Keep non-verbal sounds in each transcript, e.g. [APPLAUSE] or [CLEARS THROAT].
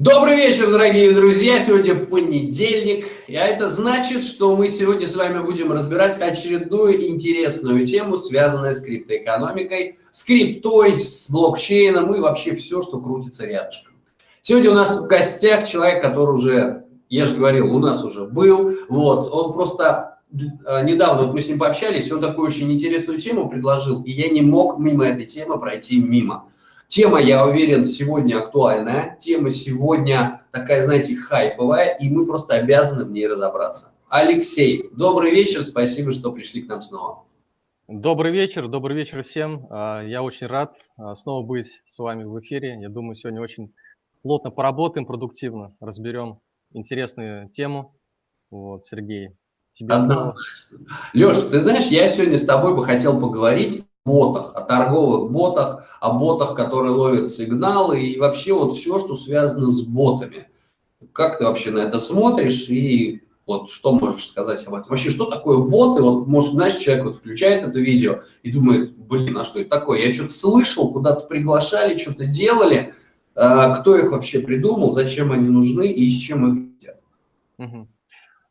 Добрый вечер, дорогие друзья! Сегодня понедельник, а это значит, что мы сегодня с вами будем разбирать очередную интересную тему, связанную с криптоэкономикой, с криптой, с блокчейном и вообще все, что крутится рядышком. Сегодня у нас в гостях человек, который уже, я же говорил, у нас уже был, вот, он просто э, недавно вот мы с ним пообщались, он такую очень интересную тему предложил, и я не мог мимо этой темы пройти мимо. Тема, я уверен, сегодня актуальная, тема сегодня такая, знаете, хайповая, и мы просто обязаны в ней разобраться. Алексей, добрый вечер, спасибо, что пришли к нам снова. Добрый вечер, добрый вечер всем. А, я очень рад а, снова быть с вами в эфире. Я думаю, сегодня очень плотно поработаем, продуктивно, разберем интересную тему. Вот, Сергей, тебе снова. Леш, ты знаешь, я сегодня с тобой бы хотел поговорить ботах, о торговых ботах, о ботах, которые ловят сигналы и вообще вот все, что связано с ботами. Как ты вообще на это смотришь и вот что можешь сказать об этом? Вообще, что такое боты? Вот, может, знаешь, человек вот включает это видео и думает, блин, а что это такое? Я что-то слышал, куда-то приглашали, что-то делали. А, кто их вообще придумал, зачем они нужны и с чем их едят? Угу.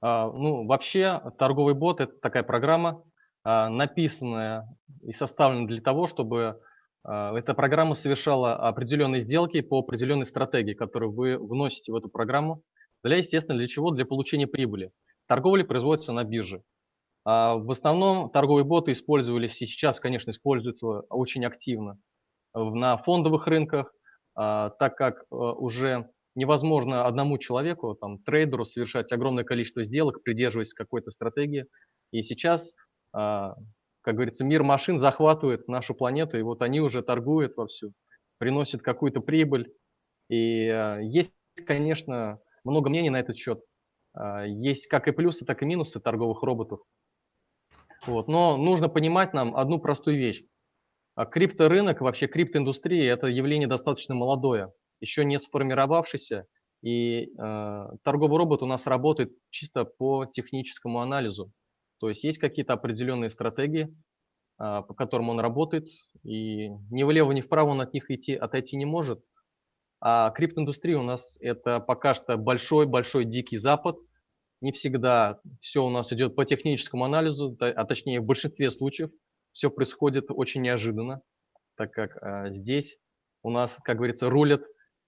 А, ну, вообще, торговый бот – это такая программа, а, написанная и составлена для того, чтобы а, эта программа совершала определенные сделки по определенной стратегии, которую вы вносите в эту программу. Для, естественно, для чего? Для получения прибыли. Торговля производится на бирже. А, в основном торговые боты использовались и сейчас, конечно, используются очень активно на фондовых рынках, так как уже невозможно одному человеку, там, трейдеру совершать огромное количество сделок, придерживаясь какой-то стратегии. И сейчас как говорится, мир машин захватывает нашу планету, и вот они уже торгуют вовсю, приносят какую-то прибыль. И а, есть, конечно, много мнений на этот счет. А, есть как и плюсы, так и минусы торговых роботов. Вот. Но нужно понимать нам одну простую вещь. Крипторынок, вообще криптоиндустрия – это явление достаточно молодое, еще не сформировавшееся, и э, торговый робот у нас работает чисто по техническому анализу. То есть есть какие-то определенные стратегии, а, по которым он работает, и ни влево, ни вправо он от них идти, отойти не может. А криптоиндустрия у нас это пока что большой-большой дикий запад. Не всегда все у нас идет по техническому анализу, а точнее в большинстве случаев все происходит очень неожиданно, так как а, здесь у нас, как говорится, рулят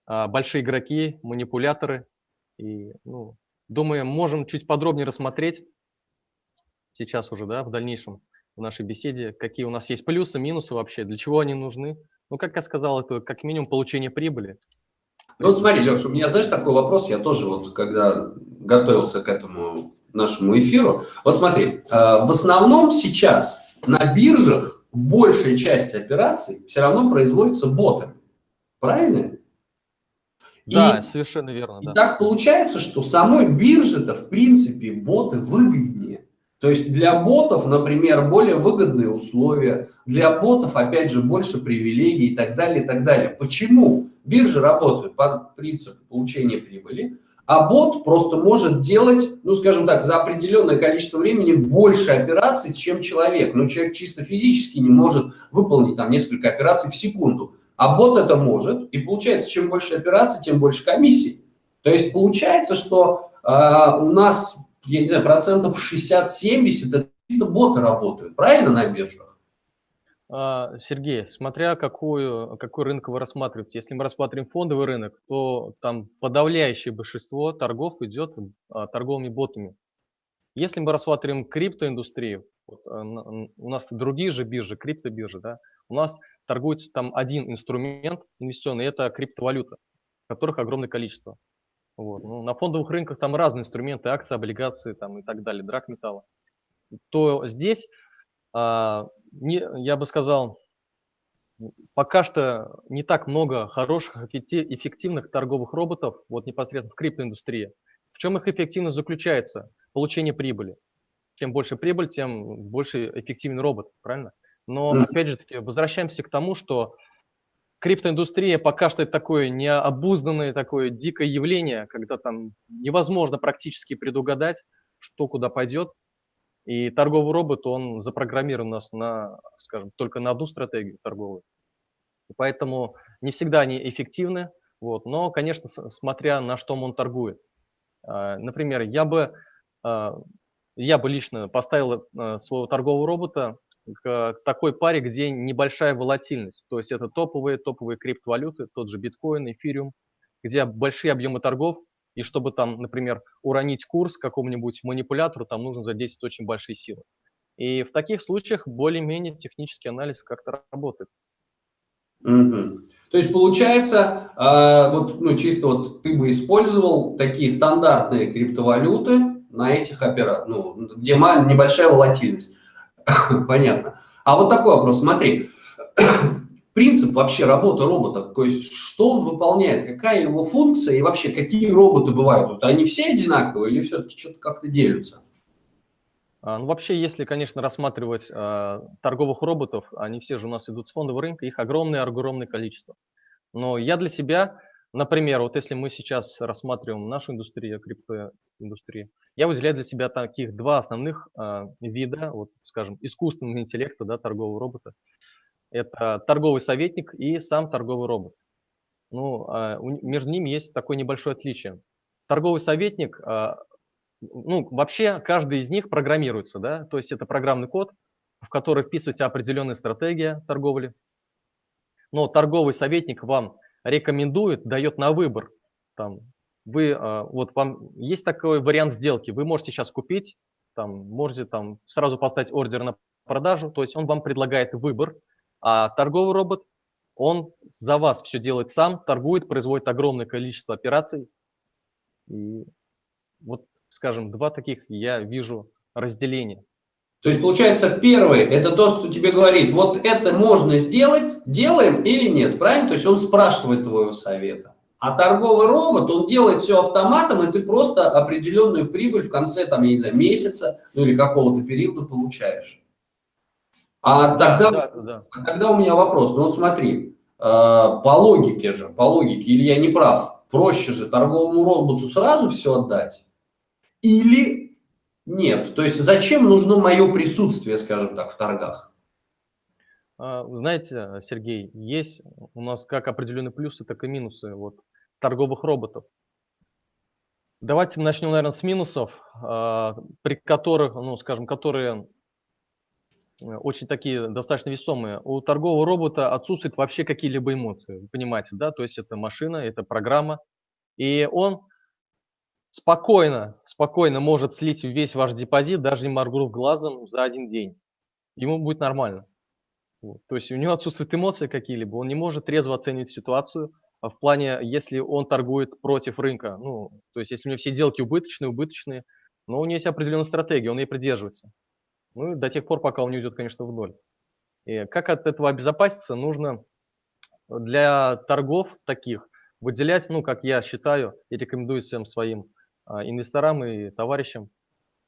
а, большие игроки, манипуляторы. И, ну, думаю, можем чуть подробнее рассмотреть сейчас уже, да, в дальнейшем в нашей беседе, какие у нас есть плюсы, минусы вообще, для чего они нужны. Ну, как я сказал, это как минимум получение прибыли. Ну, вот смотри, Леша, у меня, знаешь, такой вопрос, я тоже вот, когда готовился к этому нашему эфиру, вот смотри, э, в основном сейчас на биржах большая часть операций все равно производится ботами, правильно? Да, и, совершенно верно. И да. так получается, что самой бирже-то, в принципе, боты выгоднее. То есть для ботов, например, более выгодные условия, для ботов, опять же, больше привилегий и так далее, и так далее. Почему? Биржи работают по принципу получения прибыли, а бот просто может делать, ну, скажем так, за определенное количество времени больше операций, чем человек. Но человек чисто физически не может выполнить там несколько операций в секунду. А бот это может, и получается, чем больше операций, тем больше комиссий. То есть получается, что э, у нас я не знаю, процентов 60-70 это чисто боты работают, правильно, на биржах? А, Сергей, смотря какую, какой рынок вы рассматриваете. Если мы рассматриваем фондовый рынок, то там подавляющее большинство торгов идет а, торговыми ботами. Если мы рассматриваем криптоиндустрию, вот, а, у нас другие же биржи, криптобиржи, да, у нас торгуется там один инструмент инвестиционный, это криптовалюта, которых огромное количество. Вот. Ну, на фондовых рынках там разные инструменты, акции, облигации там, и так далее, драк металла. То здесь, а, не, я бы сказал, пока что не так много хороших, эффективных торговых роботов, вот непосредственно в криптоиндустрии. В чем их эффективность заключается? Получение прибыли. Чем больше прибыль, тем больше эффективный робот, правильно? Но, опять же возвращаемся к тому, что криптоиндустрия пока что это такое необузданное, такое дикое явление, когда там невозможно практически предугадать, что куда пойдет. И торговый робот, он запрограммирован у нас на, скажем, только на одну стратегию торговую. И поэтому не всегда они эффективны. Вот. Но, конечно, смотря на что он торгует. А, например, я бы, а, я бы лично поставил а, своего торгового робота к такой паре, где небольшая волатильность. То есть это топовые, топовые криптовалюты, тот же биткоин, эфириум, где большие объемы торгов, и чтобы там, например, уронить курс какому-нибудь манипулятору, там нужно задействовать очень большие силы. И в таких случаях более-менее технический анализ как-то работает. Угу. То есть получается, э, вот, ну, чисто вот ты бы использовал такие стандартные криптовалюты на этих операциях, ну, где небольшая волатильность. [LAUGHS] Понятно. А вот такой вопрос, смотри. [COUGHS] Принцип вообще работы робота, то есть что он выполняет, какая его функция и вообще какие роботы бывают? Вот они все одинаковые или все-таки что-то как-то делятся? А, ну, вообще, если, конечно, рассматривать э, торговых роботов, они все же у нас идут с фондового рынка, их огромное, огромное количество. Но я для себя, например, вот если мы сейчас рассматриваем нашу индустрию, криптоиндустрию, я выделяю для себя таких два основных э, вида, вот, скажем, искусственного интеллекта, да, торгового робота. Это торговый советник и сам торговый робот. Ну, э, между ними есть такое небольшое отличие. Торговый советник ну, вообще каждый из них программируется, да, то есть это программный код, в который вписывается определенная стратегия торговли. Но торговый советник вам рекомендует, дает на выбор. Там, вы, а, вот вам есть такой вариант сделки, вы можете сейчас купить, там, можете там сразу поставить ордер на продажу, то есть он вам предлагает выбор, а торговый робот, он за вас все делает сам, торгует, производит огромное количество операций. И вот скажем, два таких я вижу разделения. То есть, получается, первый – это тот, кто тебе говорит, вот это можно сделать, делаем или нет, правильно? То есть, он спрашивает твоего совета. А торговый робот, он делает все автоматом, и ты просто определенную прибыль в конце, там, я не знаю, месяца, ну или какого-то периода получаешь. А тогда, да, да. А тогда у меня вопрос. Ну вот смотри, э, по логике же, по логике, или я не прав, проще же торговому роботу сразу все отдать, или нет? То есть зачем нужно мое присутствие, скажем так, в торгах? А, знаете, Сергей, есть у нас как определенные плюсы, так и минусы вот, торговых роботов. Давайте начнем, наверное, с минусов, а, при которых, ну, скажем, которые э, очень такие достаточно весомые. У торгового робота отсутствуют вообще какие-либо эмоции, понимаете, да? То есть это машина, это программа, и он спокойно, спокойно может слить весь ваш депозит, даже не моргнув глазом за один день. Ему будет нормально. Вот. То есть у него отсутствуют эмоции какие-либо, он не может трезво оценить ситуацию, а в плане, если он торгует против рынка. Ну, то есть если у него все сделки убыточные, убыточные, но у него есть определенная стратегия, он ей придерживается. Ну, до тех пор, пока он не уйдет, конечно, в ноль. И как от этого обезопаситься? Нужно для торгов таких выделять, ну, как я считаю и рекомендую всем своим инвесторам и товарищам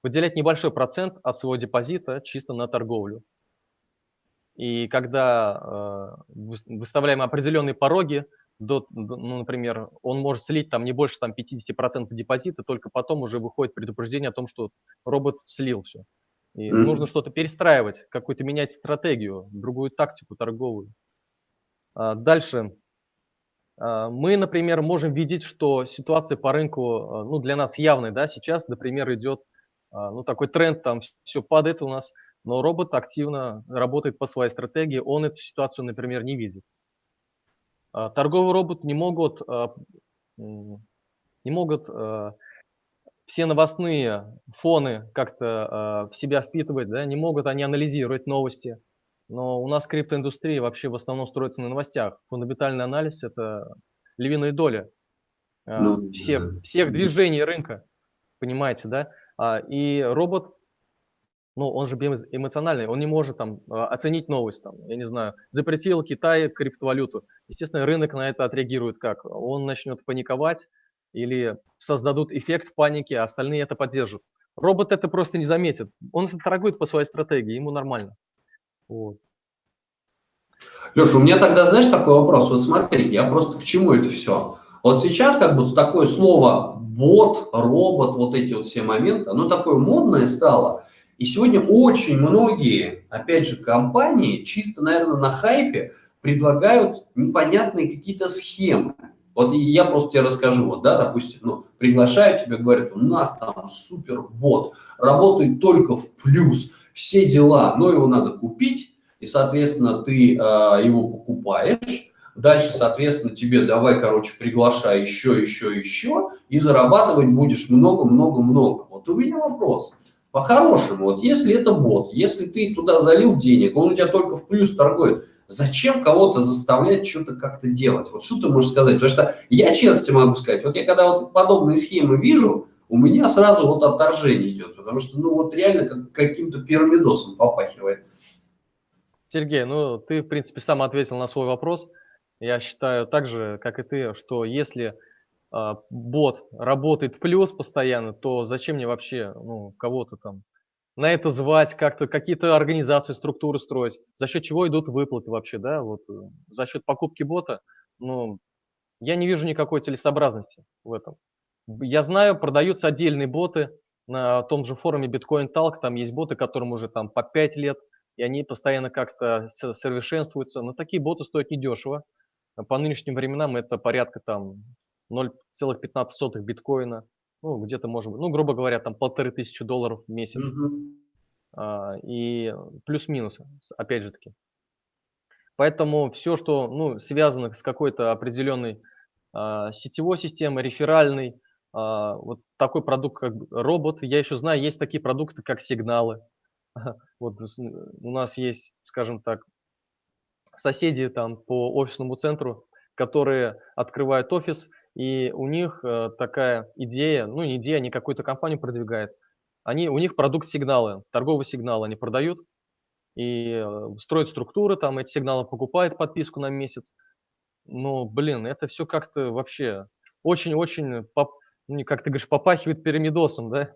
выделять небольшой процент от своего депозита чисто на торговлю. И когда э, выставляем определенные пороги, до, ну, например, он может слить там не больше там, 50% депозита, только потом уже выходит предупреждение о том, что робот слил все. И mm-hmm. нужно что-то перестраивать, какую-то менять стратегию, другую тактику торговую. А дальше а, мы, например, можем видеть, что ситуация по рынку, а, ну, для нас явная, да, сейчас, например, идет, а, ну, такой тренд, там все падает у нас, но робот активно работает по своей стратегии, он эту ситуацию, например, не видит. Торговый робот не могут, не могут все новостные фоны как-то в себя впитывать, да, не могут они анализировать новости, но у нас криптоиндустрия вообще в основном строится на новостях. Фундаментальный анализ – это львиная доля а, ну, всех, да. всех движений рынка, понимаете, да? А, и робот, ну, он же эмоциональный, он не может там а, оценить новость, там, я не знаю, запретил Китай криптовалюту. Естественно, рынок на это отреагирует как? Он начнет паниковать или создадут эффект паники, а остальные это поддержат. Робот это просто не заметит. Он торгует по своей стратегии, ему нормально. Вот. Леша, у меня тогда, знаешь, такой вопрос. Вот смотри, я просто к чему это все? Вот сейчас как бы такое слово бот, робот, вот эти вот все моменты, оно такое модное стало. И сегодня очень многие, опять же, компании чисто, наверное, на хайпе предлагают непонятные какие-то схемы. Вот я просто тебе расскажу, вот, да, допустим, ну, приглашают тебя, говорят, у нас там супер бот, работает только в плюс, все дела, но его надо купить, и, соответственно, ты э, его покупаешь, дальше, соответственно, тебе давай, короче, приглашай еще, еще, еще, и зарабатывать будешь много-много-много. Вот у меня вопрос. По-хорошему, вот если это бот, если ты туда залил денег, он у тебя только в плюс торгует, зачем кого-то заставлять что-то как-то делать? Вот что ты можешь сказать? Потому что я честно тебе могу сказать, вот я когда вот подобные схемы вижу, у меня сразу вот отторжение идет, потому что, ну, вот реально как, каким-то пирамидосом попахивает. Сергей, ну, ты, в принципе, сам ответил на свой вопрос. Я считаю так же, как и ты, что если э, бот работает в плюс постоянно, то зачем мне вообще ну, кого-то там на это звать, как-то какие-то организации, структуры строить, за счет чего идут выплаты вообще, да, вот э, за счет покупки бота, ну, я не вижу никакой целесообразности в этом. Я знаю, продаются отдельные боты на том же форуме Bitcoin Talk, там есть боты, которым уже там по 5 лет, и они постоянно как-то совершенствуются, но такие боты стоят недешево. По нынешним временам это порядка там 0,15 биткоина, ну, где-то, может быть, ну, грубо говоря, там полторы тысячи долларов в месяц. Mm-hmm. А, и плюс-минус, опять же таки. Поэтому все, что ну, связано с какой-то определенной а, сетевой системой, реферальной, вот такой продукт, как робот, я еще знаю, есть такие продукты, как сигналы. [LAUGHS] Вот у нас есть, скажем так, соседи там по офисному центру, которые открывают офис, и у них э, такая идея, ну не идея, они какую-то компанию продвигают. Они, у них продукт сигналы, торговые сигналы они продают и э, строят структуры, там эти сигналы покупают подписку на месяц. Ну, блин, это все как-то вообще очень-очень, ну, как ты говоришь, попахивает пирамидосом, да?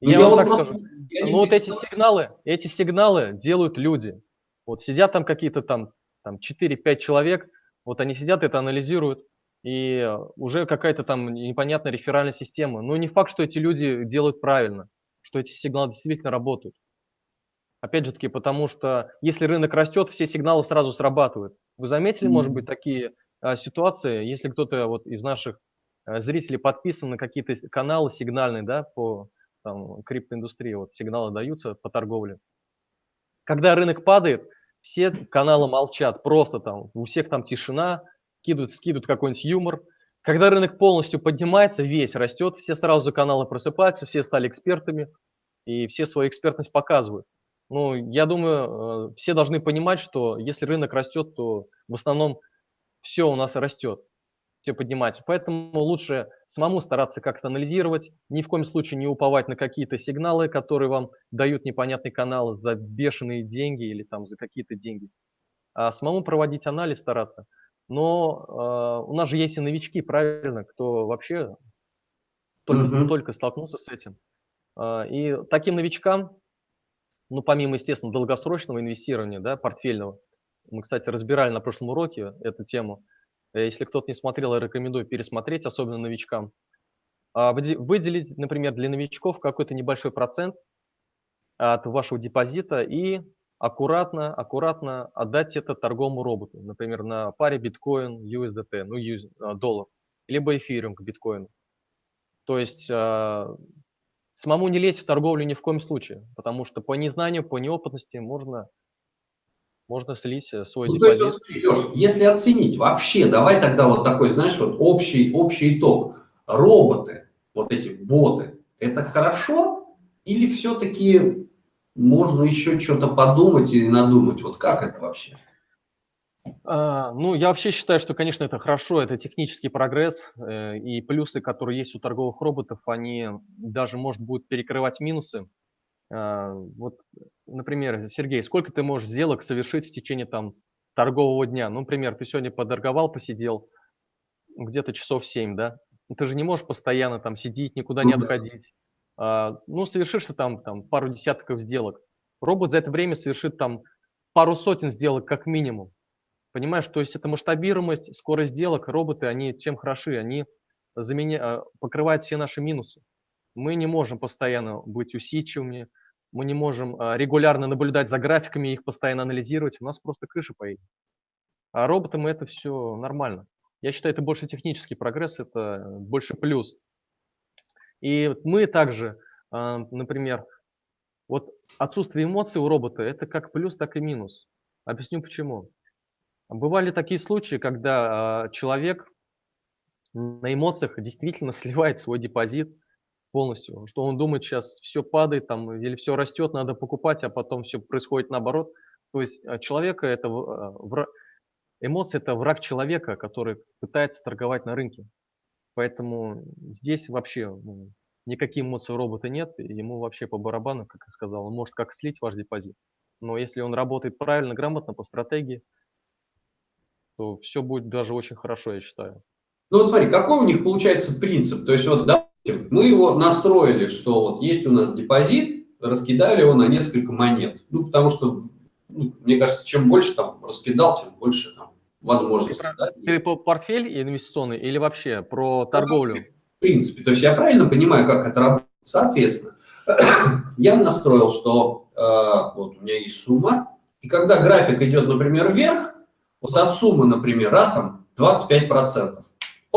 Ну, я, я вам так скажу. Ну, вот эти сигналы, эти сигналы делают люди. Вот сидят там какие-то там, там 4-5 человек, вот они сидят, это анализируют, и уже какая-то там непонятная реферальная система. Но не факт, что эти люди делают правильно, что эти сигналы действительно работают. Опять же таки, потому что если рынок растет, все сигналы сразу срабатывают. Вы заметили, mm-hmm. может быть, такие а, ситуации, если кто-то вот из наших а, зрителей подписан на какие-то каналы сигнальные, да, по там, криптоиндустрии, вот сигналы даются по торговле. Когда рынок падает, все каналы молчат, просто там, у всех там тишина, скидывают, скидывают какой-нибудь юмор. Когда рынок полностью поднимается, весь растет, все сразу каналы просыпаются, все стали экспертами, и все свою экспертность показывают. Ну, я думаю, э, все должны понимать, что если рынок растет, то в основном все у нас растет, все поднимается. Поэтому лучше самому стараться как-то анализировать, ни в коем случае не уповать на какие-то сигналы, которые вам дают непонятный канал за бешеные деньги или там за какие-то деньги. А самому проводить анализ стараться – но э, у нас же есть и новички, правильно, кто вообще только, uh-huh. только столкнулся с этим. Э, и таким новичкам, ну, помимо, естественно, долгосрочного инвестирования, да, портфельного, мы, кстати, разбирали на прошлом уроке эту тему. Э, если кто-то не смотрел, я рекомендую пересмотреть, особенно новичкам. А выделить, например, для новичков какой-то небольшой процент от вашего депозита и аккуратно, аккуратно отдать это торговому роботу, например, на паре биткоин, USDT, ну, а, доллар, либо эфириум к биткоину. То есть э, самому не лезть в торговлю ни в коем случае, потому что по незнанию, по неопытности можно, можно слить э, свой ну, депозит. То есть, Леш, если оценить вообще, давай тогда вот такой, знаешь, вот общий, общий итог. Роботы, вот эти боты, это хорошо или все-таки можно еще что-то подумать и надумать. Вот как это вообще? А, ну, я вообще считаю, что, конечно, это хорошо, это технический прогресс, э, и плюсы, которые есть у торговых роботов, они даже, может, будут перекрывать минусы. А, вот, например, Сергей, сколько ты можешь сделок совершить в течение там торгового дня? Ну, например, ты сегодня подорговал, посидел где-то часов 7, да? Ты же не можешь постоянно там сидеть, никуда не отходить. А, ну, совершишь ты там, там пару десятков сделок. Робот за это время совершит там пару сотен сделок как минимум. Понимаешь, то есть это масштабируемость, скорость сделок, роботы, они чем хороши? Они заменя... А, покрывают все наши минусы. Мы не можем постоянно быть усидчивыми, мы не можем а, регулярно наблюдать за графиками, их постоянно анализировать, у нас просто крыша поедет. А роботам это все нормально. Я считаю, это больше технический прогресс, это больше плюс. И мы также, а, например, вот отсутствие эмоций у робота – это как плюс, так и минус. Объясню почему. Бывали такие случаи, когда а, человек на эмоциях действительно [LAUGHS] сливает свой депозит полностью, что он думает, сейчас все падает там, или все растет, надо покупать, а потом все происходит наоборот. То есть а, человека это эмоции это враг человека, который пытается торговать на рынке. Поэтому здесь вообще ну, никаких эмоций у робота нет, ему вообще по барабану, как я сказал, он может как слить ваш депозит. Но если он работает правильно, грамотно, по стратегии, то все будет даже очень хорошо, я считаю. Ну, вот смотри, какой у них получается принцип? То есть, вот, допустим, мы его настроили, что вот есть у нас депозит, раскидали его на несколько монет. Ну, потому что, ну, мне кажется, чем больше там раскидал, тем больше там возможностей. Ты, да? ты по портфель инвестиционный или вообще про торговлю? в принципе. То есть я правильно понимаю, как это работает? Соответственно, [CLEARS THROAT] я настроил, что э, вот у меня есть сумма, и когда график идет, например, вверх, вот от суммы, например, раз там 25%,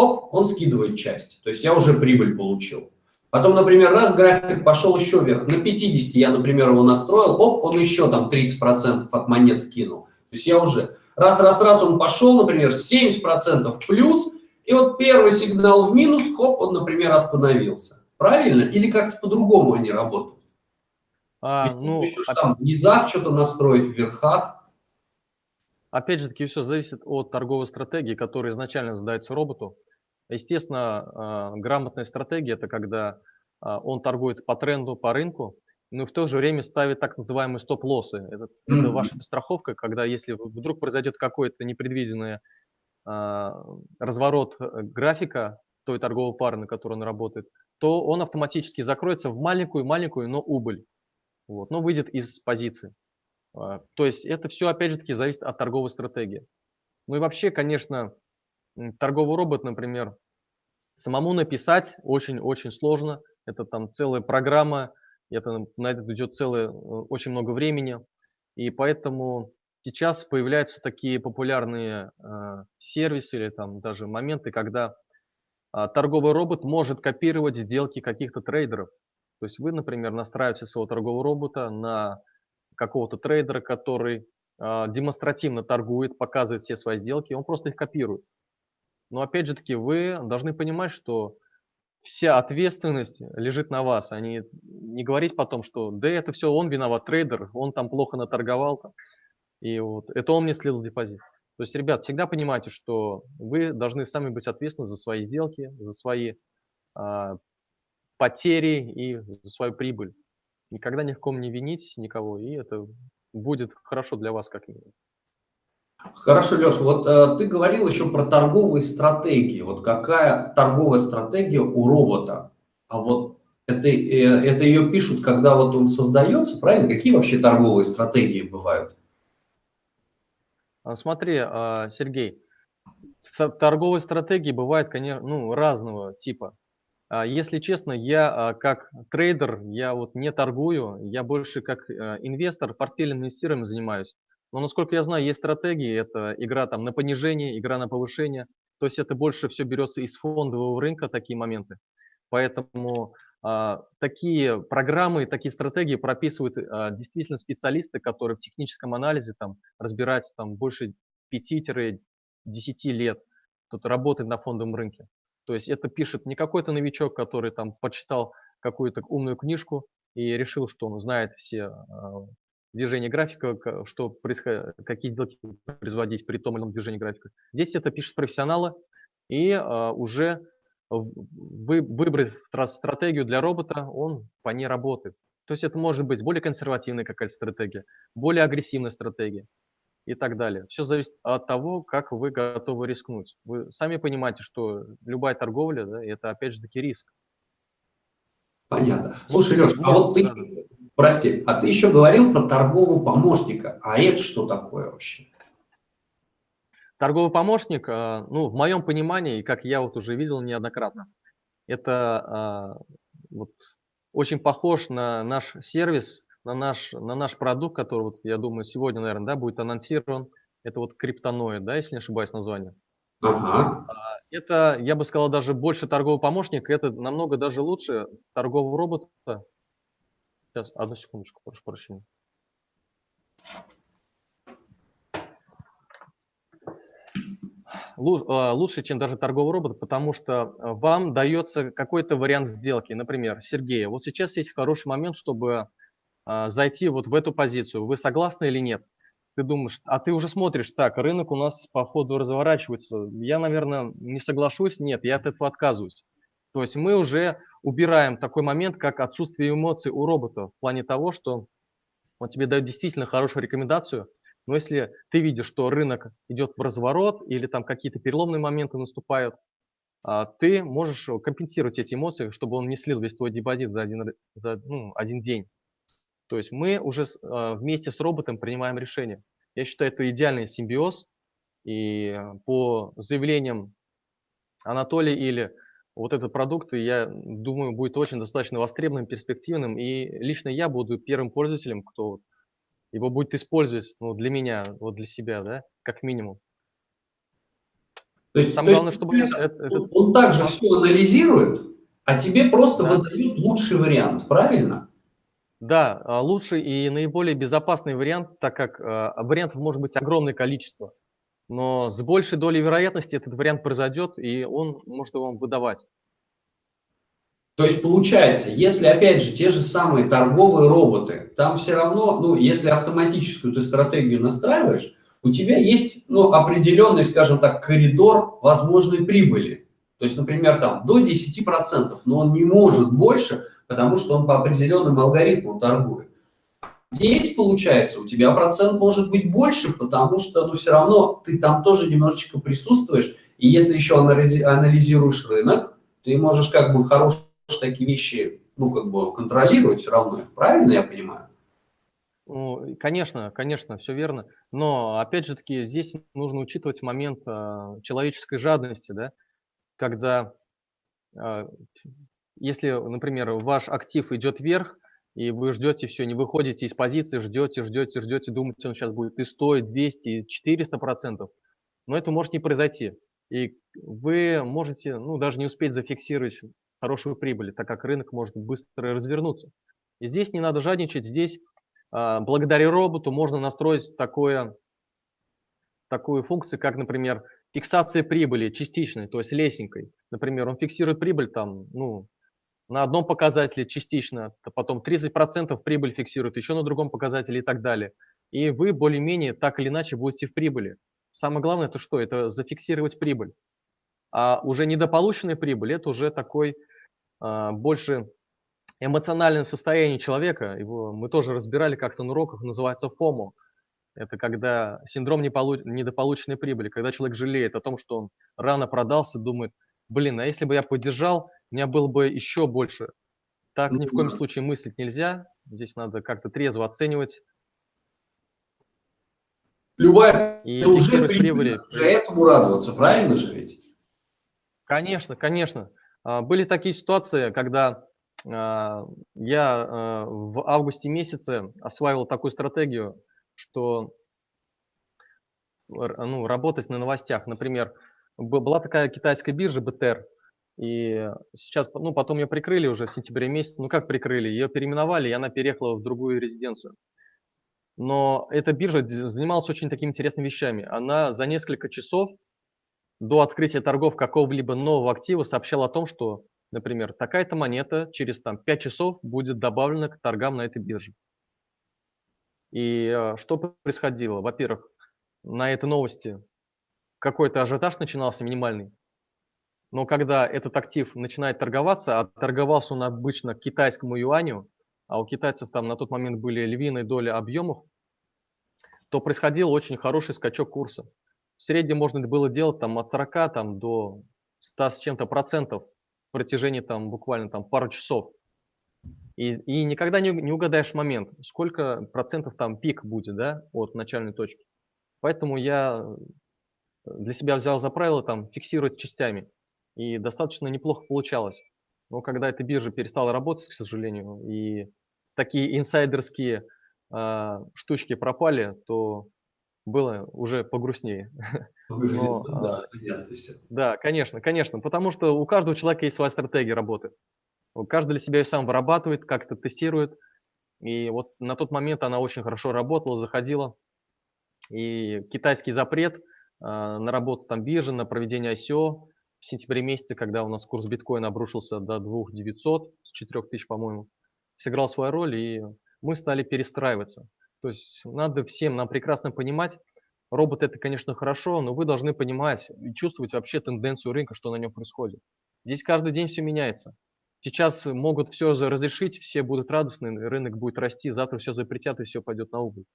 оп, он скидывает часть. То есть я уже прибыль получил. Потом, например, раз график пошел еще вверх, на 50 я, например, его настроил, оп, он еще там 30% от монет скинул. То есть я уже раз, раз, раз он пошел, например, 70% плюс, и вот первый сигнал в минус, хоп, он, например, остановился. Правильно? Или как-то по-другому они работают? А, ну, еще опять... там в низах что-то настроить, в верхах. Опять же таки, все зависит от торговой стратегии, которая изначально задается роботу. Естественно, а, грамотная стратегия – это когда а, он торгует по тренду, по рынку, но в то же время ставит так называемые стоп-лоссы. Это, mm-hmm. это ваша страховка, когда если вдруг произойдет какое-то непредвиденное а, разворот э, графика той торговой пары, на которой он работает, то он автоматически закроется в маленькую-маленькую, но убыль. Вот, но выйдет из позиции. А, то есть это все, опять же таки, зависит от торговой стратегии. Ну и вообще, конечно, торговый робот, например, самому написать очень-очень сложно. Это там целая программа, это, на это идет целое, э, очень много времени. И поэтому Сейчас появляются такие популярные э, сервисы или там даже моменты, когда э, торговый робот может копировать сделки каких-то трейдеров. То есть вы, например, настраиваете своего торгового робота на какого-то трейдера, который э, демонстративно торгует, показывает все свои сделки, он просто их копирует. Но опять же таки, вы должны понимать, что вся ответственность лежит на вас, а не, не говорить потом, что да это все он виноват, трейдер, он там плохо наторговал. Там. И вот это он мне слил депозит. То есть, ребят, всегда понимайте, что вы должны сами быть ответственны за свои сделки, за свои а, потери и за свою прибыль. Никогда ни в ком не винить никого, и это будет хорошо для вас как минимум. Хорошо, Леша, вот э, ты говорил еще про торговые стратегии. Вот какая торговая стратегия у робота? А вот это, э, это ее пишут, когда вот он создается, правильно? Какие вообще торговые стратегии бывают? А, смотри, а, Сергей, торговые стратегии бывают, конечно, ну, разного типа. А, если честно, я как трейдер, я вот не торгую, я больше как инвестор портфельным инвестированием занимаюсь. Но насколько я знаю, есть стратегии, это игра там на понижение, игра на повышение. То есть это больше все берется из фондового рынка, такие моменты. Поэтому а, такие программы, такие стратегии прописывают а, действительно специалисты, которые в техническом анализе там разбираются там больше 5-10 лет, кто-то работает на фондовом рынке. То есть это пишет не какой-то новичок, который там почитал какую-то умную книжку и решил, что он знает все а, движения графика, что происходит, какие сделки производить при том или ином движении графика. Здесь это пишут профессионалы, и уже вы, выбрать стратегию для робота, он по ней работает. То есть это может быть более консервативная какая-то стратегия, более агрессивная стратегия и так далее. Все зависит от того, как вы готовы рискнуть. Вы сами понимаете, что любая торговля, да, это опять же таки риск. Понятно. Слушай, Леш, а вот ты, прости, а ты еще говорил про торгового помощника. А это что такое вообще? Торговый помощник, а, ну, в моем понимании, как я вот уже видел неоднократно, это а, вот, очень похож на наш сервис, на наш, на наш продукт, который, вот, я думаю, сегодня, наверное, да, будет анонсирован. Это вот криптоноид, да, если не ошибаюсь название. Ага. А, это, я бы сказал, даже больше торговый помощник, это намного даже лучше торгового робота. Сейчас, одну секундочку, прошу прощения. А, лучше, чем даже торговый робот, потому что а, вам дается какой-то вариант сделки. Например, Сергей, вот сейчас есть хороший момент, чтобы а, зайти вот в эту позицию. Вы согласны или нет? Ты думаешь, а ты уже смотришь, так, рынок у нас по ходу разворачивается. Я, наверное, не соглашусь, нет, я от этого отказываюсь. То есть мы уже убираем такой момент, как отсутствие эмоций у робота в плане того, что он тебе дает действительно хорошую рекомендацию, но если ты видишь, что рынок идет в разворот или там какие-то переломные моменты наступают, а, ты можешь компенсировать эти эмоции, чтобы он не слил весь твой депозит за один, за, ну, один день. То есть мы уже а, вместе с роботом принимаем решение. Я считаю, это идеальный симбиоз. И по заявлениям Анатолия или вот этот продукт, я думаю, будет очень достаточно востребованным, перспективным. И лично я буду первым пользователем, кто его будет использовать ну, для меня, вот для себя, да, как минимум. То есть, Самое то главное, чтобы это, это, это... он также все анализирует, а тебе просто да. выдают лучший вариант, правильно? Да, а, лучший и наиболее безопасный вариант, так как а, вариантов может быть огромное количество. Но с большей долей вероятности этот вариант произойдет, и он может его вам выдавать. То есть получается, если опять же те же самые торговые роботы, там все равно, ну, если автоматическую ты стратегию настраиваешь, у тебя есть ну, определенный, скажем так, коридор возможной прибыли. То есть, например, там до 10%, но он не может больше, потому что он по определенным алгоритмам торгует. Здесь, получается, у тебя процент может быть больше, потому что, ну, все равно ты там тоже немножечко присутствуешь, и если еще анализируешь рынок, ты можешь как бы хорошие такие вещи, ну, как бы контролировать все равно, правильно я понимаю? Конечно, конечно, все верно. Но, опять же таки, здесь нужно учитывать момент э, человеческой жадности, да, когда, э, если, например, ваш актив идет вверх, и вы ждете все, не выходите из позиции, ждете, ждете, ждете, думаете, он сейчас будет и 100, и 200, и 400 процентов, но это может не произойти. И вы можете, ну, даже не успеть зафиксировать хорошую прибыль, так как рынок может быстро развернуться. И здесь не надо жадничать, здесь а, благодаря роботу можно настроить такое, такую функцию, как, например, фиксация прибыли частичной, то есть лесенкой. Например, он фиксирует прибыль там, ну, на одном показателе частично, потом 30% прибыль фиксирует еще на другом показателе и так далее. И вы более-менее так или иначе будете в прибыли. Самое главное это что? Это зафиксировать прибыль. А уже недополученная прибыль – это уже такой а, больше эмоциональное состояние человека, его мы тоже разбирали как-то на уроках, называется FOMO. Это когда синдром недополученной прибыли, когда человек жалеет о том, что он рано продался, думает, блин, а если бы я поддержал, у меня было бы еще больше. Так ни в коем случае мыслить нельзя. Здесь надо как-то трезво оценивать. Любая и уже прибыль, этому радоваться, правильно же ведь? Конечно, конечно. А, были такие ситуации, когда а, я а, в августе месяце осваивал такую стратегию, что ну, работать на новостях. Например, была такая китайская биржа БТР, и сейчас, ну, потом ее прикрыли уже в сентябре месяце. Ну, как прикрыли? Ее переименовали, и она переехала в другую резиденцию. Но эта биржа занималась очень такими интересными вещами. Она за несколько часов до открытия торгов какого-либо нового актива сообщал о том, что, например, такая-то монета через там, 5 часов будет добавлена к торгам на этой бирже. И э, что происходило? Во-первых, на этой новости какой-то ажиотаж начинался минимальный, но когда этот актив начинает торговаться, а торговался он обычно к китайскому юаню, а у китайцев там на тот момент были львиные доли объемов, то происходил очень хороший скачок курса в среднем можно было делать там от 40 там, до 100 с чем-то процентов в протяжении там буквально там пару часов. И, и никогда не, не угадаешь момент, сколько процентов там пик будет, да, от начальной точки. Поэтому я для себя взял за правило там фиксировать частями. И достаточно неплохо получалось. Но когда эта биржа перестала работать, к сожалению, и такие инсайдерские э, штучки пропали, то было уже погрустнее. [LAUGHS] Но, да, а, всё. да, конечно, конечно, потому что у каждого человека есть своя стратегия работы. Каждый для себя её сам вырабатывает, как-то тестирует. И вот на тот момент она очень хорошо работала, заходила. И китайский запрет, на работу там биржи, на проведение ICO в сентябре месяце, когда у нас курс биткоина обрушился до 2900 с 4000, по-моему, сыграл свою роль, и мы стали перестраиваться. То есть надо всем нам прекрасно понимать, робот- это, конечно, хорошо, но вы должны понимать и чувствовать вообще тенденцию рынка, что на нем происходит. Здесь каждый день всё меняется. Сейчас могут за разрешить, все будут радостны, рынок будет расти, завтра всё запретят и всё пойдет на убыль.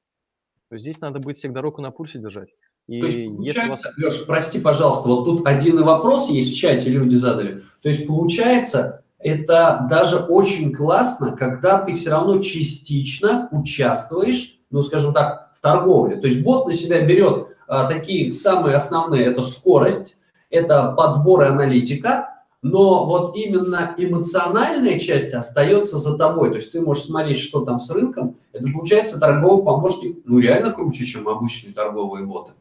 То есть здесь надо быть всегда руку на пульсе держать. И То есть у вас получается, Леш, прости, пожалуйста, вот тут один вопрос есть в чате, люди задали. То есть получается, это даже очень классно, когда ты все равно частично участвуешь, ну, скажем так, в торговле. То есть бот на себя берет а, такие самые основные, это скорость, это подбор и аналитика, но вот именно эмоциональная часть остается за тобой. То есть ты можешь смотреть, что там с рынком. Это получается торговый помощник, ну, реально круче, чем обычные торговые боты.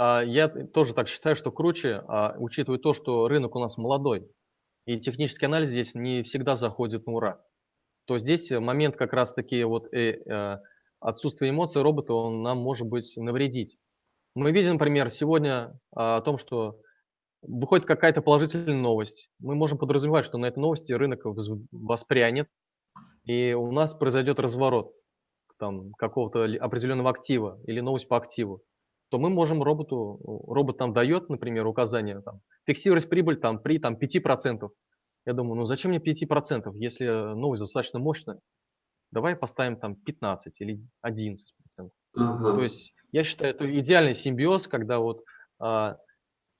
А, я тоже так считаю, что круче, а, учитывая то, что рынок у нас молодой, и технический анализ здесь не всегда заходит на ура. То здесь момент как раз-таки вот э, э, отсутствия эмоций робота, он нам может быть навредить. Мы видим, например, сегодня а, о том, что выходит какая-то положительная новость. Мы можем подразумевать, что на этой новости рынок воспрянет, и у нас произойдет разворот там, какого-то определенного актива или новость по активу то мы можем роботу, робот нам дает, например, указание, там, фиксировать прибыль там, при там, 5%. Я думаю, ну зачем мне 5%, если новость достаточно мощная? Давай поставим там 15 или 11%. Ага. То есть я считаю, это идеальный симбиоз, когда вот а,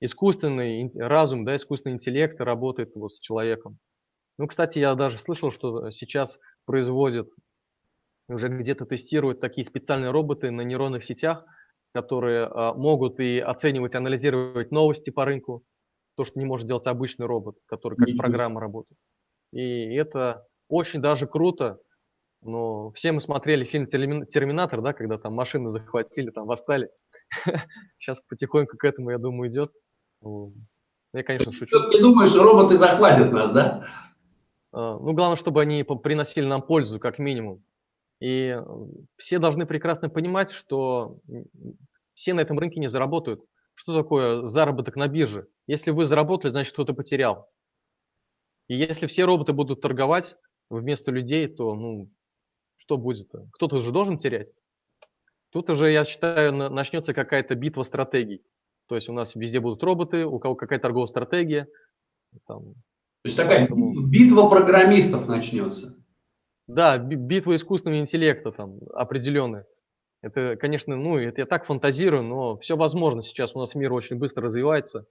искусственный разум, да, искусственный интеллект работает вот с человеком. Ну, кстати, я даже слышал, что сейчас производят, уже где-то тестируют такие специальные роботы на нейронных сетях, которые а, могут и оценивать, анализировать новости по рынку, то, что не может делать обычный робот, который как программа работает. И это очень даже круто. Но все мы смотрели фильм «Терминатор», да, когда там машины захватили, там восстали. [LAUGHS] Сейчас потихоньку к этому, я думаю, идет. Я, конечно, шучу. Ты не думаешь, роботы захватят нас, да? А, ну, главное, чтобы они приносили нам пользу, как минимум. И все должны прекрасно понимать, что все на этом рынке не заработают. Что такое заработок на бирже? Если вы заработали, значит кто-то потерял. И если все роботы будут торговать вместо людей, то ну, что будет? Кто-то уже должен терять. Тут уже, я считаю, начнется какая-то битва стратегий. То есть у нас везде будут роботы, у кого какая торговая стратегия. Там, То есть такая битва программистов начнется. Да, битва искусственного интеллекта там определенная. Это, конечно, ну, это я так фантазирую, но все возможно сейчас. У нас мир очень быстро развивается.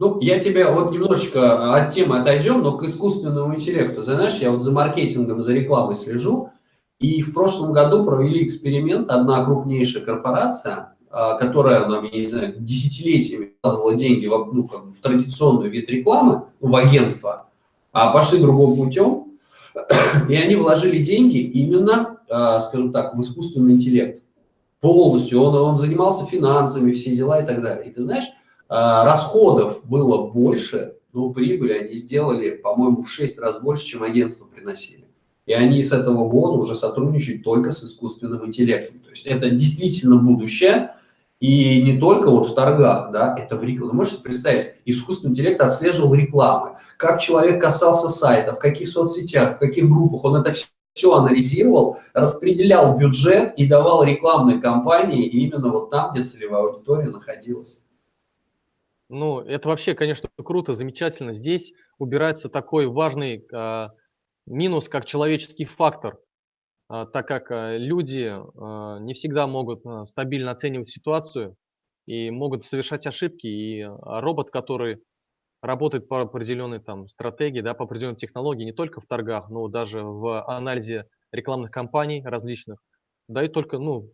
Ну, я тебя вот немножечко от темы отойдем, но к искусственному интеллекту. Знаешь, я вот за маркетингом, за рекламой слежу, и в прошлом году провели эксперимент, одна крупнейшая корпорация, а, которая, нам, я не знаю, десятилетиями вкладывала деньги в, ну, в традиционную вид рекламы, ну, в агентство, а пошли другим путем, и они вложили деньги именно, а, скажем так, в искусственный интеллект. Полностью. Он, он занимался финансами, все дела и так далее. И ты знаешь, а, расходов было больше, но прибыли они сделали, по-моему, в 6 раз больше, чем агентство приносили. И они с этого года уже сотрудничают только с искусственным интеллектом. То есть это действительно будущее, и не только вот в торгах, да, это в рекламе. Вы можете представить, искусственный интеллект отслеживал рекламы, как человек касался сайта, в каких соцсетях, в каких группах, он это все, все анализировал, распределял бюджет и давал рекламной кампании именно вот там, где целевая аудитория находилась. Ну, это вообще, конечно, круто, замечательно. Здесь убирается такой важный э, минус, как человеческий фактор. А, так как а, люди а, не всегда могут стабильно оценивать ситуацию и могут совершать ошибки, и робот, который работает по определенной там стратегии, да, по определенной технологии, не только в торгах, но даже в анализе рекламных кампаний различных, дает только, ну,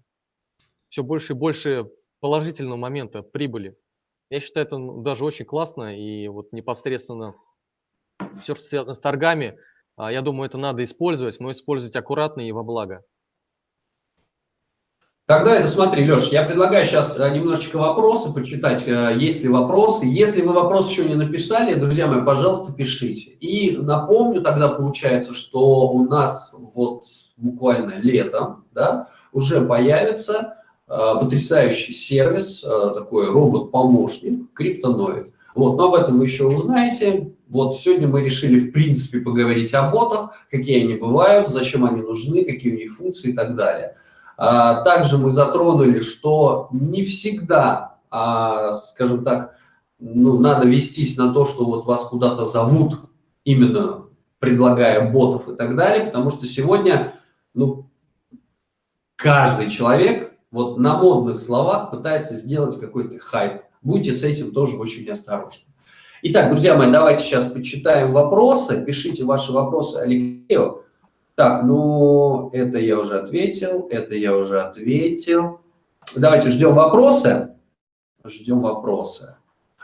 все больше и больше положительного момента прибыли. Я считаю, это даже очень классно, и вот непосредственно все, что связано с торгами – я думаю, это надо использовать, но использовать аккуратно и во благо. Тогда это смотри, Леш, я предлагаю сейчас э, немножечко вопросы почитать, э, есть ли вопросы. Если вы вопрос еще не написали, друзья мои, пожалуйста, пишите. И напомню тогда, получается, что у нас вот буквально летом да, уже появится э, потрясающий сервис, э, такой робот-помощник, криптоноид. Вот, но об этом вы еще узнаете. Вот сегодня мы решили, в принципе, поговорить о ботах, какие они бывают, зачем они нужны, какие у них функции и так далее. А, также мы затронули, что не всегда, а, скажем так, ну, надо вестись на то, что вот вас куда-то зовут, именно предлагая ботов и так далее, потому что сегодня ну, каждый человек вот на модных словах пытается сделать какой-то хайп. Будьте с этим тоже очень осторожны. Итак, друзья мои, давайте сейчас почитаем вопросы. Пишите ваши вопросы Алексею. Так, ну, это я уже ответил, это я уже ответил. Давайте ждем вопросы. Ждем вопросы.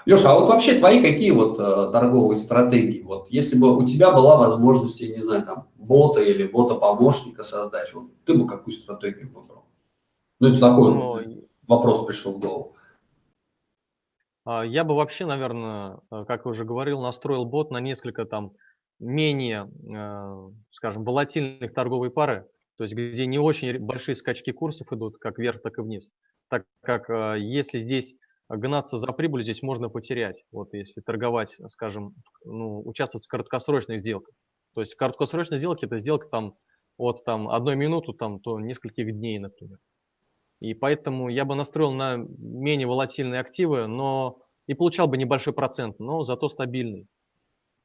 Леша, а вот вообще твои какие вот э, торговые стратегии? Вот если бы у тебя была возможность, я не знаю, там, бота или бота-помощника создать, вот ты бы какую стратегию выбрал? Ну, это такой ну, вопрос пришел в голову. А, я бы вообще, наверное, э, как я уже говорил, настроил бот на несколько там менее, э, скажем, волатильных торговые пары, то есть где не очень большие скачки курсов идут, как вверх, так и вниз. Так как э, если здесь гнаться за прибыль, здесь можно потерять. Вот если торговать, скажем, ну, участвовать в краткосрочных сделках. То есть краткосрочные сделки – это сделка там от там, одной минуты там, до нескольких дней, например. И поэтому я бы настроил на менее волатильные активы, но и получал бы небольшой процент, но зато стабильный.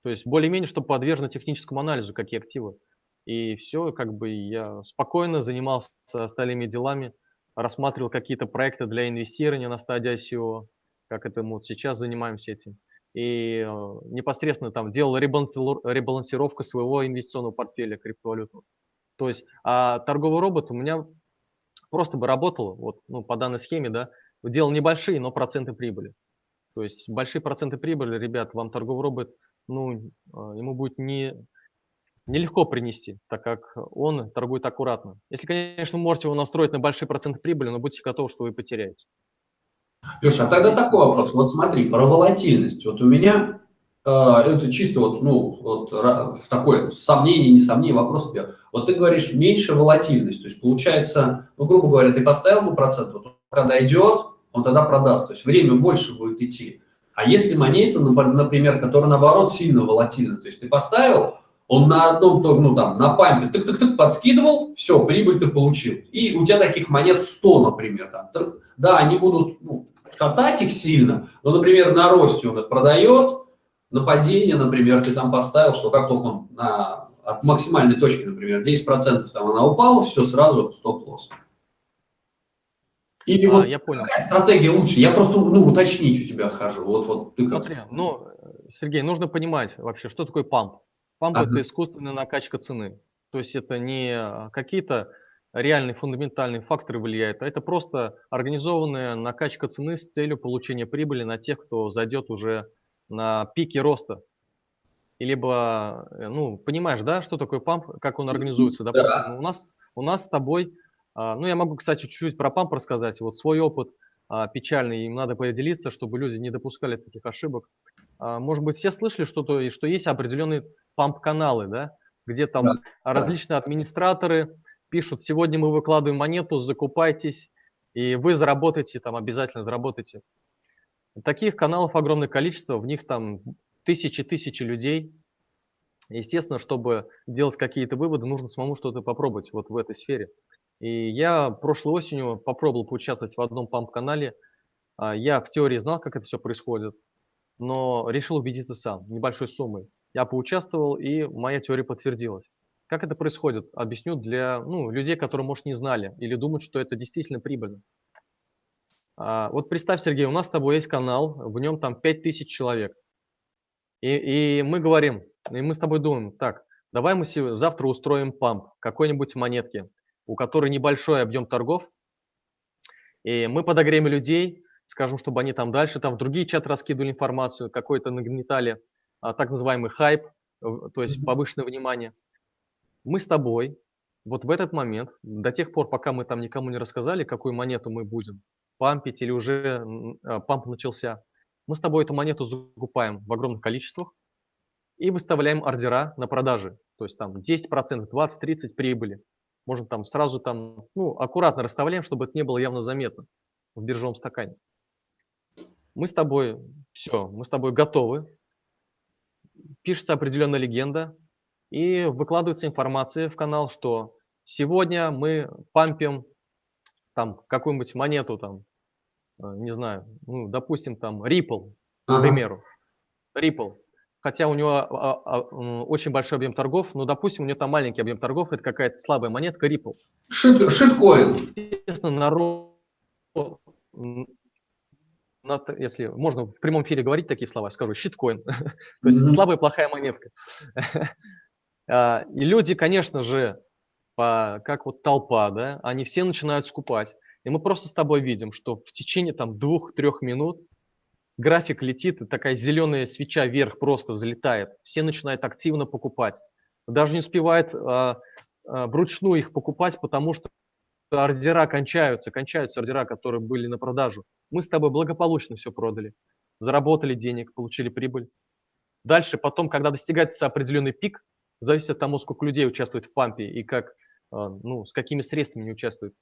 То есть более-менее, чтобы подвержено техническому анализу, какие активы. И все, как бы я спокойно занимался остальными делами, рассматривал какие-то проекты для инвестирования на стадии ICO, как это мы вот сейчас занимаемся этим. И э, непосредственно там делал ребалансировку своего инвестиционного портфеля криптовалютного. То есть а торговый робот у меня просто бы работал, вот, ну, по данной схеме, да, делал небольшие, но проценты прибыли. То есть большие проценты прибыли, ребят, вам торговый робот ну, а, ему будет не, нелегко принести, так как он торгует аккуратно. Если, конечно, можете его настроить на большие проценты прибыли, но будьте готовы, что вы потеряете. Леша, а тогда такой вопрос. Вот смотри, про волатильность. Вот у меня это чисто вот, ну, вот такое сомнение, не сомнение, вопрос тебе. Вот ты говоришь, меньше волатильность. То есть получается, ну, грубо говоря, ты поставил ему процент, вот когда идет, он тогда продаст. То есть время больше будет идти. А если монета, например, которая наоборот сильно волатильна, то есть ты поставил, он на одном, ну там, на пампе, тык-тык-тык подскидывал, все, прибыль ты получил. И у тебя таких монет 100, например. Там. Да, они будут ну, катать их сильно, но, например, на росте он их продает, на падение, например, ты там поставил, что как только он на, от максимальной точки, например, 10% там она упала, все, сразу стоп-лосс. Или а, вот я понял. какая стратегия лучше? Я просто ну, уточнить у тебя хожу. Вот, вот ты как... Смотри, ну, Сергей, нужно понимать вообще, что такое памп. Памп ага. – это искусственная накачка цены. То есть это не какие-то реальные фундаментальные факторы влияют, а это просто организованная накачка цены с целью получения прибыли на тех, кто зайдет уже на пике роста. И либо, э, ну, понимаешь, да, что такое памп, как он организуется? Допустим, да. у, нас, у нас с тобой а, ну, я могу, кстати, чуть-чуть про памп рассказать. Вот свой опыт а, печальный, им надо поделиться, чтобы люди не допускали таких ошибок. А, может быть, все слышали что-то, что есть определенные памп-каналы, да, где там да. различные администраторы пишут, сегодня мы выкладываем монету, закупайтесь, и вы заработаете, там обязательно заработаете. Таких каналов огромное количество, в них там тысячи-тысячи людей. Естественно, чтобы делать какие-то выводы, нужно самому что-то попробовать вот в этой сфере. И я прошлой осенью попробовал поучаствовать в одном памп-канале. А, я в теории знал, как это все происходит, но решил убедиться сам, небольшой суммой. Я поучаствовал, и моя теория подтвердилась. Как это происходит? Объясню для ну, людей, которые, может, не знали или думают, что это действительно прибыльно. А, вот представь, Сергей, у нас с тобой есть канал, в нем там 5000 человек. И, и мы говорим, и мы с тобой думаем, так, давай мы завтра устроим памп какой-нибудь монетки у которой небольшой объем торгов, и мы подогреем людей, скажем, чтобы они там дальше, там в другие чаты раскидывали информацию, какой-то нагнетали а, так называемый хайп, то есть повышенное внимание. Мы с тобой вот в этот момент, до тех пор, пока мы там никому не рассказали, какую монету мы будем пампить или уже а, памп начался, мы с тобой эту монету закупаем в огромных количествах и выставляем ордера на продажи. То есть там 10%, 20-30 прибыли. Можно там сразу там, ну, аккуратно расставляем, чтобы это не было явно заметно в биржевом стакане. Мы с тобой, все, мы с тобой готовы. Пишется определенная легенда, и выкладывается информация в канал, что сегодня мы пампим там какую-нибудь монету, там, не знаю, ну, допустим, там Ripple, ага. к примеру. Ripple. Хотя у него а, а, а очень большой объем торгов, но, допустим, у него там маленький объем торгов, это какая-то слабая монетка Ripple. Шит, шиткоин. Естественно, народ, если можно в прямом эфире говорить такие слова, скажу, щиткоин. [LAUGHS] То есть слабая плохая монетка. [LAUGHS] А, и люди, конечно же, как вот толпа, да, они все начинают скупать. И мы просто с тобой видим, что в течение там двух-трех минут график летит, и такая зеленая свеча вверх просто взлетает. Все начинают активно покупать. Даже не успевает а, а, вручную их покупать, потому что ордера кончаются, кончаются ордера, которые были на продажу. Мы с тобой благополучно все продали, заработали денег, получили прибыль. Дальше, потом, когда достигается определенный пик, зависит от того, сколько людей участвует в пампе и как, а, ну, с какими средствами они участвуют.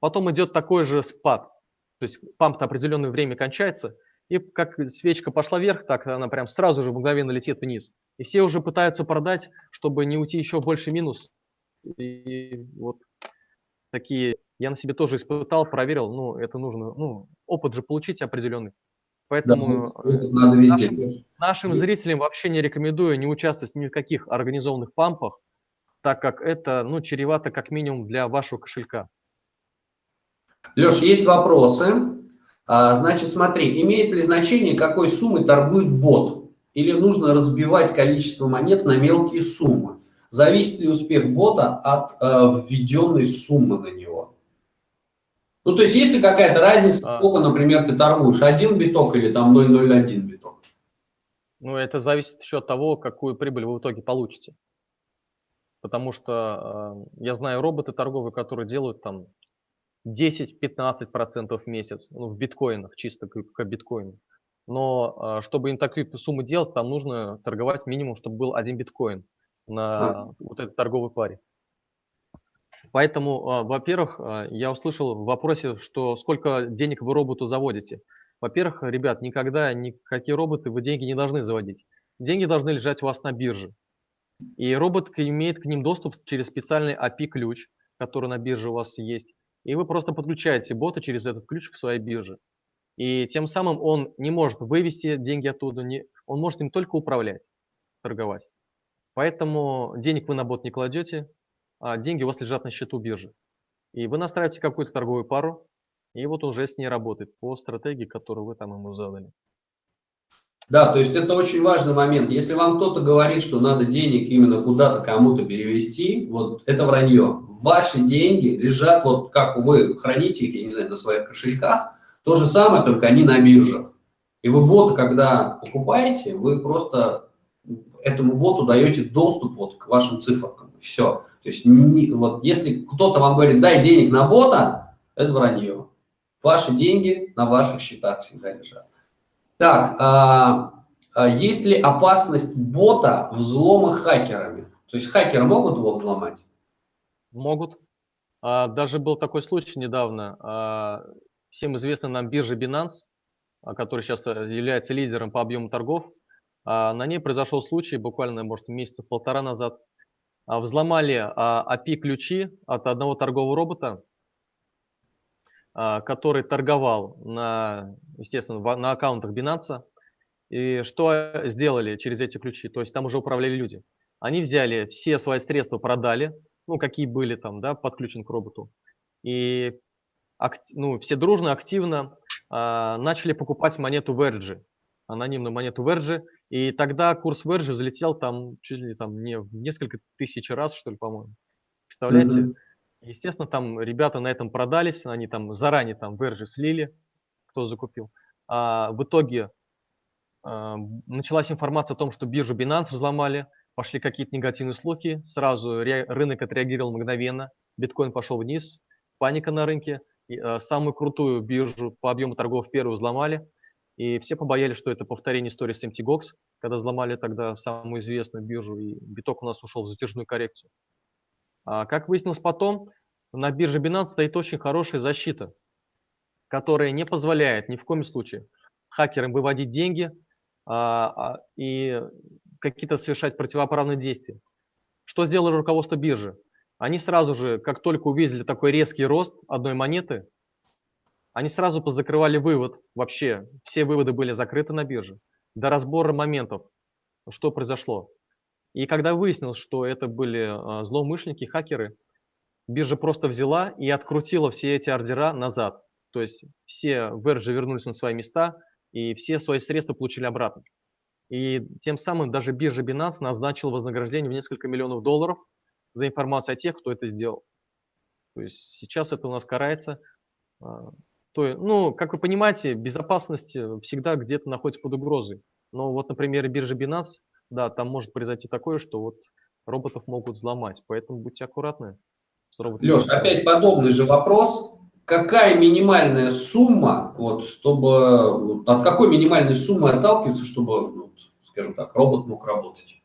Потом идет такой же спад. То есть памп на определенное время кончается, и как свечка пошла вверх, так она прям сразу же мгновенно летит вниз. И все уже пытаются продать, чтобы не уйти еще больше минус. И вот такие я на себе тоже испытал, проверил, ну, это нужно, ну, опыт же получить определенный. Поэтому да, ну, надо везде. Нашим, нашим зрителям вообще не рекомендую не участвовать ни в каких организованных пампах, так как это ну, чревато как минимум для вашего кошелька. Леш, есть вопросы. А, значит, смотри, имеет ли значение, какой суммой торгует бот? Или нужно разбивать количество монет на мелкие суммы? Зависит ли успех бота от э, введенной суммы на него? Ну, то есть, есть ли какая-то разница, а. сколько, например, ты торгуешь? Один биток или там 0,01 биток? Ну, это зависит еще от того, какую прибыль вы в итоге получите. Потому что э, я знаю роботы торговые, которые делают там 10-15% в месяц, ну, в биткоинах, чисто как, как биткоин. Но э, чтобы им такие суммы делать, там нужно торговать минимум, чтобы был один биткоин на а. вот этой торговой паре. Поэтому, а, во-первых, а, я услышал в вопросе, что сколько денег вы роботу заводите. Во-первых, ребят, никогда никакие роботы вы деньги не должны заводить. Деньги должны лежать у вас на бирже. И робот имеет к ним доступ через специальный API-ключ, который на бирже у вас есть. И вы просто подключаете бота через этот ключ к своей бирже. И тем самым он не может вывести деньги оттуда, не, он может им только управлять, торговать. Поэтому денег вы на бот не кладете, а деньги у вас лежат на счету биржи. И вы настраиваете какую-то торговую пару, и вот уже с ней работает по стратегии, которую вы там ему задали. Да, то есть это очень важный момент. Если вам кто-то говорит, что надо денег именно куда-то кому-то перевести, вот это вранье. Ваши деньги лежат, вот как вы храните их, я не знаю, на своих кошельках, то же самое, только они на биржах. И вы бота, когда покупаете, вы просто этому боту даете доступ вот к вашим цифрам. Все. То есть не, вот если кто-то вам говорит, дай денег на бота, это вранье. Ваши деньги на ваших счетах всегда лежат. Так, а, а есть ли опасность бота взлома хакерами? То есть хакеры могут его взломать? Могут. А, даже был такой случай недавно. А, всем известна нам биржа Binance, а, который сейчас э, является лидером по объему торгов. А, на ней произошел случай буквально, может, месяца полтора назад. А, взломали API-ключи а, от одного торгового робота, а, который торговал на, естественно, на аккаунтах Binance. И что сделали через эти ключи? То есть там уже управляли люди. Они взяли все свои средства, продали, ну, какие были там, да, подключены к роботу. И ну, все дружно, активно э, начали покупать монету Verge, анонимную монету Verge, и тогда курс Верджи взлетел там чуть ли там не в несколько тысяч раз, что ли, по-моему. Представляете? Mm-hmm. Естественно, там ребята на этом продались, они там заранее там Верджи слили, кто закупил. А в итоге а, началась информация о том, что биржу Binance взломали, пошли какие-то негативные слухи, сразу рынок отреагировал мгновенно, биткоин пошел вниз, паника на рынке, э, самую крутую биржу по объему торгов первую взломали, и все побоялись, что это повторение истории с MTGOX, когда взломали тогда самую известную биржу, и биток у нас ушел в затяжную коррекцию. А как выяснилось потом, на бирже Binance стоит очень хорошая защита, которая не позволяет ни в коем случае хакерам выводить деньги а, а, и какие-то совершать противоправные действия. Что сделало руководство биржи? Они сразу же, как только увидели такой резкий рост одной монеты, они сразу позакрывали вывод. Вообще, все выводы были закрыты на бирже. До разбора моментов, что произошло. И когда выяснилось, что это были а, злоумышленники, хакеры, биржа просто взяла и открутила все эти ордера назад. То есть все верджи вернулись на свои места, и все свои средства получили обратно. И тем самым даже биржа Binance назначила вознаграждение в несколько миллионов долларов за информацию о тех, кто это сделал. То есть сейчас это у нас карается. А, то, ну, как вы понимаете, безопасность э, всегда где-то находится под угрозой. Но вот, например, биржа Binance, да, там может произойти такое, что вот роботов могут взломать. Поэтому будьте аккуратны. Леш, опять подобный же вопрос. Какая минимальная сумма, вот, чтобы, от какой минимальной суммы отталкиваться, чтобы, вот, скажем так, робот мог работать?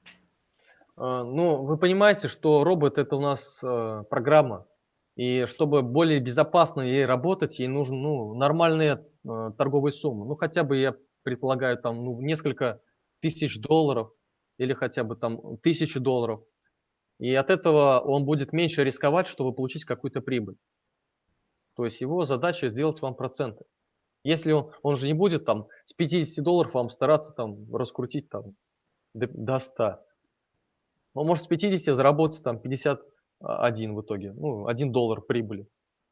А, ну, вы понимаете, что робот это у нас э, программа, и чтобы более безопасно ей работать, ей нужны ну, нормальные э, торговые суммы. Ну, хотя бы, я предполагаю, там ну, несколько тысяч долларов или хотя бы там тысячу долларов. И от этого он будет меньше рисковать, чтобы получить какую-то прибыль. То есть его задача сделать вам проценты. Если он, он же не будет там с 50 долларов вам стараться там раскрутить там до, до 100. Он может с 50 заработать там 51 в итоге, ну 1 доллар прибыли.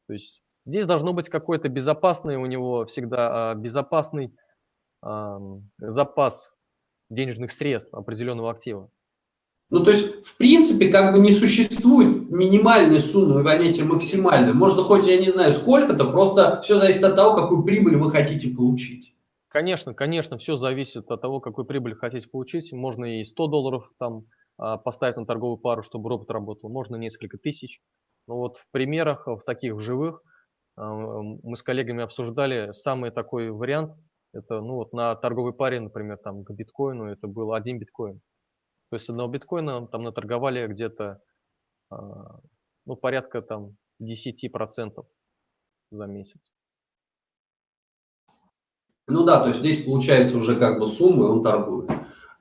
То есть здесь должно быть какой-то безопасный у него всегда а, безопасный а, запас денежных средств определенного актива. Ну, то есть, в принципе, как бы не существует минимальной суммы, понятие максимальной. Можно хоть, я не знаю, сколько-то, просто все зависит от того, какую прибыль вы хотите получить. Конечно, конечно, все зависит от того, какую прибыль хотите получить. Можно и 100 долларов там а, поставить на торговую пару, чтобы робот работал. Можно несколько тысяч. Но вот в примерах, в таких живых, а, мы с коллегами обсуждали самый такой вариант. Это ну вот на торговой паре, например, там к биткоину, это был один биткоин. То есть одного биткоина там наторговали где-то а, ну, порядка там 10% за месяц. Ну да, то есть здесь получается уже как бы суммы, он торгует.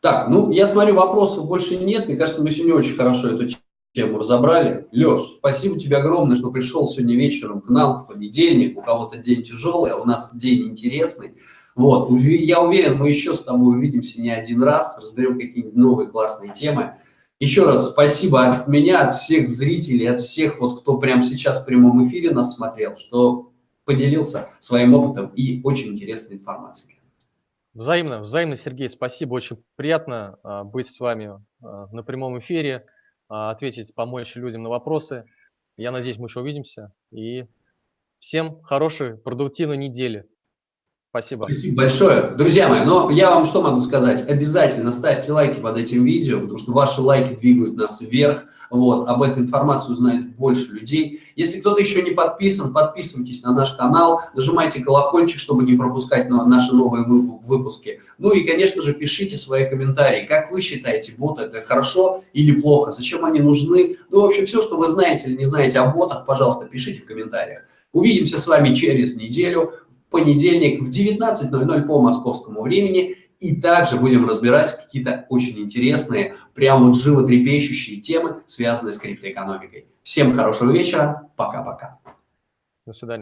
Так, ну я смотрю, вопросов больше нет. Мне кажется, мы сегодня очень хорошо эту тему разобрали. Леш, спасибо тебе огромное, что пришел сегодня вечером к нам в понедельник. У кого-то день тяжелый, а у нас день интересный. Вот, я уверен, мы еще с тобой увидимся не один раз, разберем какие-нибудь новые классные темы. Еще раз спасибо от меня, от всех зрителей, от всех, вот, кто прямо сейчас в прямом эфире нас смотрел, что поделился своим опытом и очень интересной информацией. Взаимно, взаимно, Сергей, спасибо, очень приятно а, быть с вами а, на прямом эфире, а, ответить, помочь людям на вопросы. Я надеюсь, мы еще увидимся. И всем хорошей, продуктивной недели. Спасибо. Спасибо большое. Друзья мои, но я вам что могу сказать? Обязательно ставьте лайки под этим видео, потому что ваши лайки двигают нас вверх. Вот, об этой информации узнает больше людей. Если кто-то еще не подписан, подписывайтесь на наш канал, нажимайте колокольчик, чтобы не пропускать наши новые выпуски. Ну и, конечно же, пишите свои комментарии. Как вы считаете, боты это хорошо или плохо? Зачем они нужны? Ну, в общем, все, что вы знаете или не знаете о ботах, пожалуйста, пишите в комментариях. Увидимся с вами через неделю понедельник в 19.00 по московскому времени. И также будем разбирать какие-то очень интересные, прям вот животрепещущие темы, связанные с криптоэкономикой. Всем хорошего вечера. Пока-пока. До свидания.